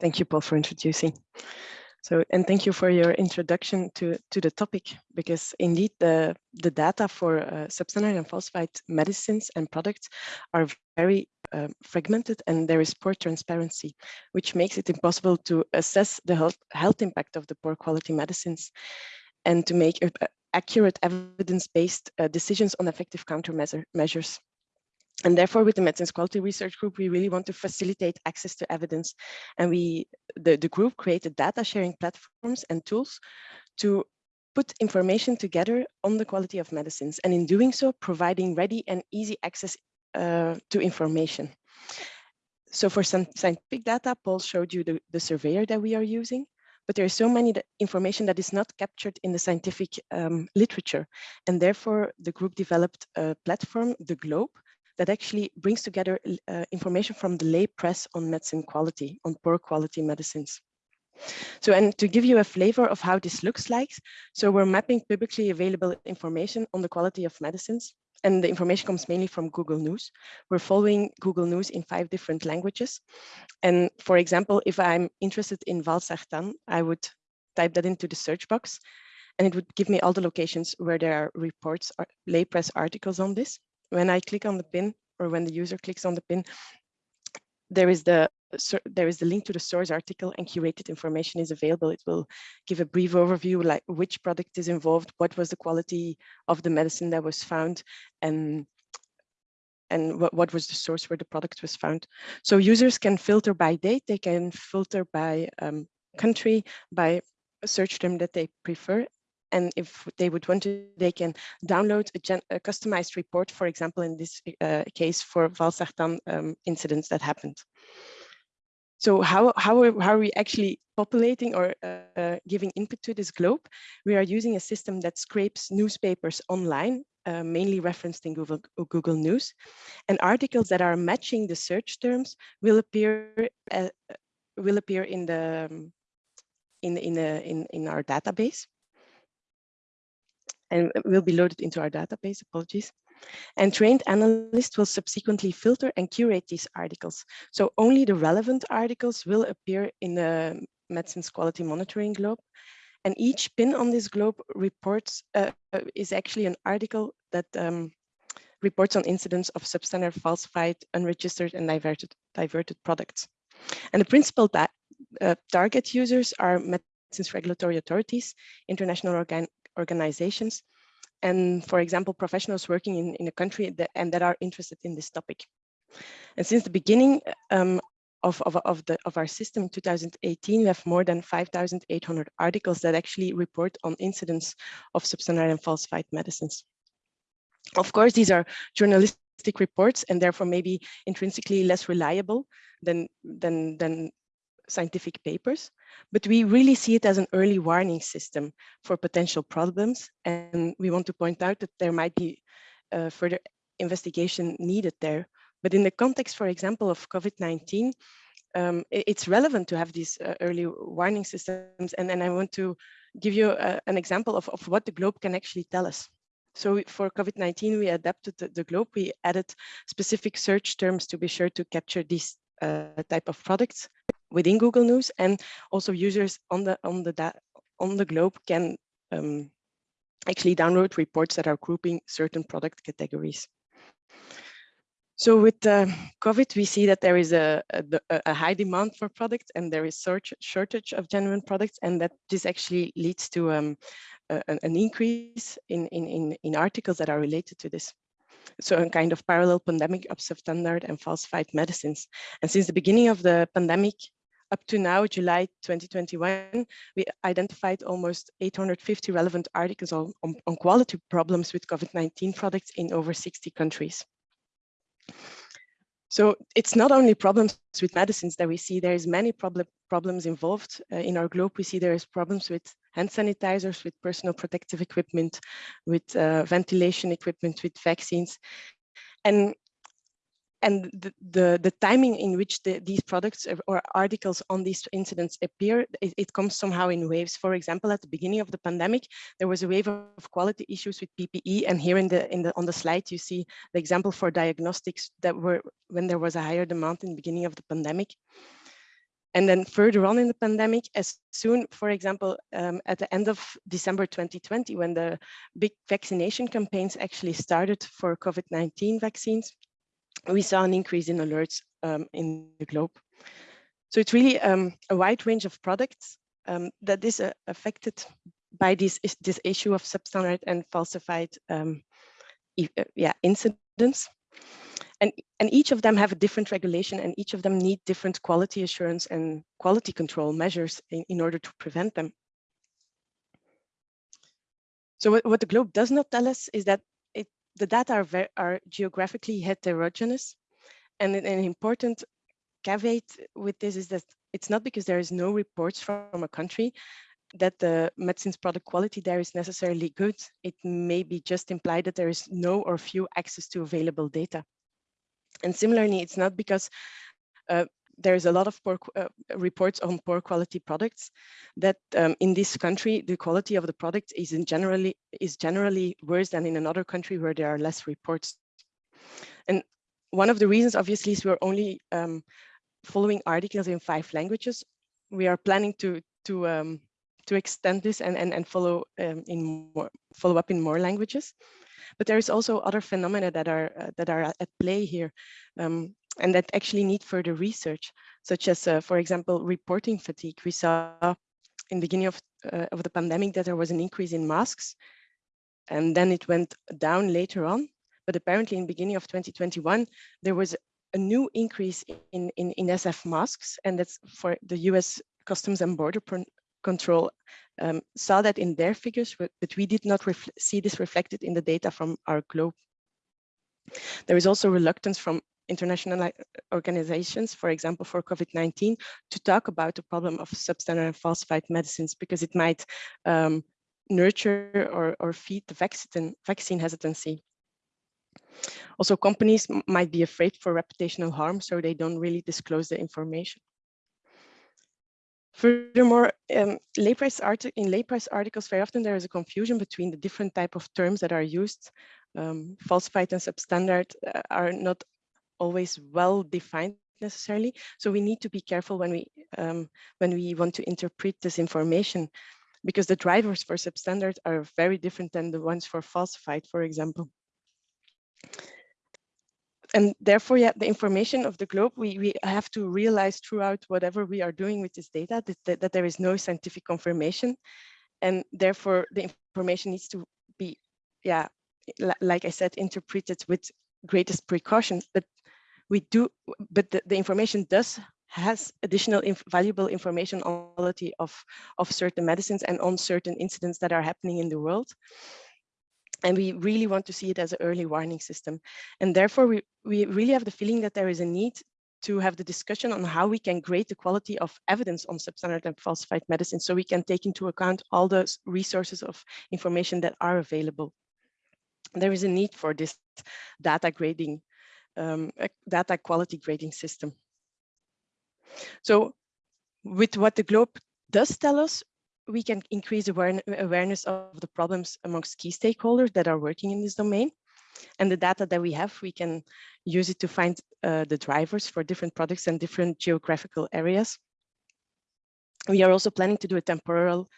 Thank you, Paul, for introducing. So, and thank you for your introduction to, to the topic, because indeed the, the data for uh, substandard and falsified medicines and products are very uh, fragmented and there is poor transparency, which makes it impossible to assess the health, health impact of the poor quality medicines and to make uh, accurate evidence-based uh, decisions on effective countermeasures. And therefore, with the Medicines Quality Research Group, we really want to facilitate access to evidence. And we, the, the group created data sharing platforms and tools to put information together on the quality of medicines. And in doing so, providing ready and easy access uh, to information. So for some scientific data, Paul showed you the, the surveyor that we are using, but there is so many information that is not captured in the scientific um, literature. And therefore, the group developed a platform, the Globe, that actually brings together uh, information from the lay press on medicine quality, on poor quality medicines. So, and to give you a flavor of how this looks like, so we're mapping publicly available information on the quality of medicines. And the information comes mainly from Google News. We're following Google News in five different languages. And for example, if I'm interested in Valsartan, I would type that into the search box and it would give me all the locations where there are reports or lay press articles on this when I click on the pin or when the user clicks on the pin, there is the there is the link to the source article and curated information is available. It will give a brief overview like which product is involved, what was the quality of the medicine that was found, and and what, what was the source where the product was found. So users can filter by date, they can filter by um, country, by search term that they prefer, and if they would want to, they can download a, a customized report, for example, in this uh, case for Valsartan um, incidents that happened. So how, how, are, how are we actually populating or uh, giving input to this globe? We are using a system that scrapes newspapers online, uh, mainly referenced in Google, Google News, and articles that are matching the search terms will appear uh, will appear in the um, in in, a, in in our database and will be loaded into our database, apologies. And trained analysts will subsequently filter and curate these articles. So only the relevant articles will appear in the medicines quality monitoring globe. And each pin on this globe reports uh, is actually an article that um, reports on incidents of substandard, falsified, unregistered, and diverted, diverted products. And the principal uh, target users are medicines regulatory authorities, international organ organizations, and for example, professionals working in, in a country that, and that are interested in this topic. And since the beginning um, of, of, of, the, of our system in 2018, we have more than 5,800 articles that actually report on incidents of substandard and falsified medicines. Of course, these are journalistic reports and therefore maybe intrinsically less reliable than, than, than scientific papers, but we really see it as an early warning system for potential problems. And we want to point out that there might be uh, further investigation needed there. But in the context, for example, of COVID-19, um, it's relevant to have these uh, early warning systems. And then I want to give you uh, an example of, of what the globe can actually tell us. So for COVID-19, we adapted the, the, globe. We added specific search terms to be sure to capture these uh, type of products within Google News, and also users on the on the on the globe can um, actually download reports that are grouping certain product categories. So with uh, COVID, we see that there is a, a, a, high demand for products and there is search, shortage of genuine products and that this actually leads to um, a, an increase in, in, in, in articles that are related to this so a kind of parallel pandemic of substandard and falsified medicines. And since the beginning of the pandemic, up to now, July 2021, we identified almost 850 relevant articles on, on, on quality problems with COVID-19 products in over 60 countries. So it's not only problems with medicines that we see, there is many problem, problems involved. Uh, in our globe, we see there is problems with hand sanitizers, with personal protective equipment, with uh, ventilation equipment, with vaccines. And and the, the, the, timing in which the, these products or articles on these incidents appear, it, it, comes somehow in waves. For example, at the beginning of the pandemic, there was a wave of quality issues with PPE. And here in the, in the, on the slide, you see the example for diagnostics that were when there was a higher demand in the beginning of the pandemic. And then further on in the pandemic, as soon, for example, um, at the end of December 2020, when the big vaccination campaigns actually started for COVID-19 vaccines, we saw an increase in alerts um, in the globe. So it's really um, a wide range of products um, that is uh, affected by this, this issue of substandard and falsified um, uh, yeah, incidents. And, and each of them have a different regulation and each of them need different quality assurance and quality control measures in, in order to prevent them. So what, what the globe does not tell us is that the data are, very, are geographically heterogeneous. And an, an important caveat with this is that it's not because there is no reports from a country that the medicines product quality there is necessarily good. It may be just implied that there is no or few access to available data. And similarly, it's not because uh, there's a lot of poor uh, reports on poor quality products that um, in this country the quality of the product is in generally is generally worse than in another country where there are less reports. And one of the reasons obviously is we're only um, following articles in five languages. We are planning to to um, to extend this and and, and follow um, in more follow up in more languages. But there is also other phenomena that are uh, that are at play here. Um, and that actually need further research, such as, uh, for example, reporting fatigue. We saw in the beginning of, uh, of the pandemic that there was an increase in masks, and then it went down later on. But apparently in the beginning of 2021, there was a new increase in, in, in SF masks, and that's for the US Customs and Border Control um, saw that in their figures, but, but we did not see this reflected in the data from our globe. There is also reluctance from international organizations, for example, for COVID-19, to talk about the problem of substandard and falsified medicines because it might um, nurture or, or feed the vaccine, vaccine hesitancy. Also, companies might be afraid for reputational harm, so they don't really disclose the information. Furthermore, um, lay price in lay press articles, very often there is a confusion between the different type of terms that are used. Um, falsified and substandard uh, are not always well defined necessarily. So we need to be careful when we um, when we want to interpret this information because the drivers for substandard are very different than the ones for falsified, for example. And therefore, yeah, the information of the globe, we, we have to realize throughout whatever we are doing with this data that, that, that there is no scientific confirmation. And therefore, the information needs to be, yeah, like I said, interpreted with greatest precaution. But we do, but the, the information does has additional inf valuable information on quality of, of certain medicines and on certain incidents that are happening in the world. And we really want to see it as an early warning system. And therefore, we, we really have the feeling that there is a need to have the discussion on how we can grade the quality of evidence on substandard and falsified medicine so we can take into account all the resources of information that are available. There is a need for this data grading um, data quality grading system. So with what the globe does tell us, we can increase awareness of the problems amongst key stakeholders that are working in this domain. And the data that we have, we can use it to find uh, the drivers for different products and different geographical areas. We are also planning to do a temporal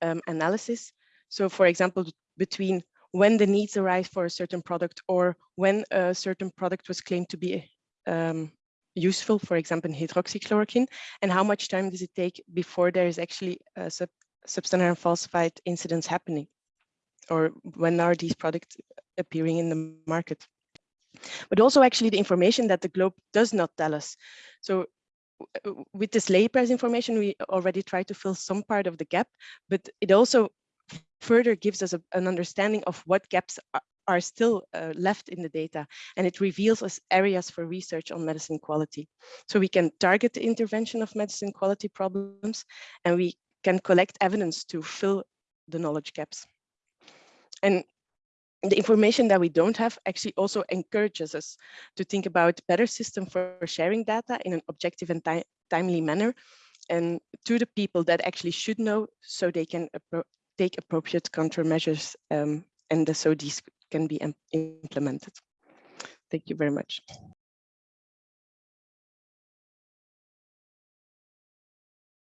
um, analysis. So for example, between when the needs arise for a certain product or when a certain product was claimed to be um, useful, for example, in hydroxychloroquine, and how much time does it take before there is actually a sub substandard and falsified incidents happening? Or when are these products appearing in the market? But also actually the information that the globe does not tell us. So with this lay price information, we already try to fill some part of the gap, but it also further gives us a, an understanding of what gaps are, are still uh, left in the data and it reveals us areas for research on medicine quality. So we can target the intervention of medicine quality problems and we can collect evidence to fill the knowledge gaps. And the information that we don't have actually also encourages us to think about better system for sharing data in an objective and timely manner and to the people that actually should know so they can take appropriate countermeasures um, and so these can be implemented. Thank you very much.